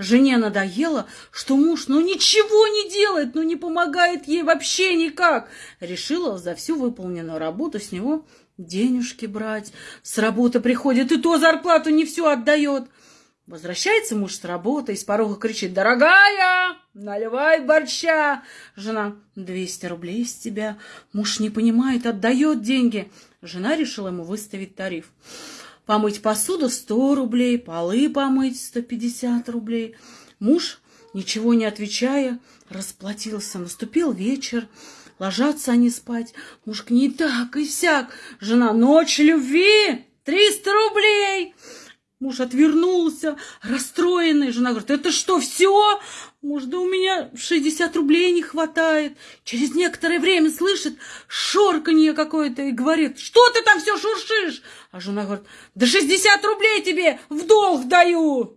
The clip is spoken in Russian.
Жене надоело, что муж ну ничего не делает, ну не помогает ей вообще никак. Решила за всю выполненную работу с него денежки брать. С работы приходит и то зарплату не всю отдает. Возвращается муж с работы и с порога кричит, «Дорогая, наливай борща!» Жена, «200 рублей с тебя». Муж не понимает, отдает деньги. Жена решила ему выставить тариф. Помыть посуду 100 рублей, полы помыть 150 рублей. Муж, ничего не отвечая, расплатился. Наступил вечер, ложатся они спать. Муж к ней так и сяк. Жена, ночь любви, 300 рублей. Муж отвернулся, расстроенный. Жена говорит, это что, все? Муж, да у меня 60 рублей не хватает. Через некоторое время слышит шорканье какое-то и говорит, что ты там все шуршишь? А жена говорит, да 60 рублей тебе в долг даю.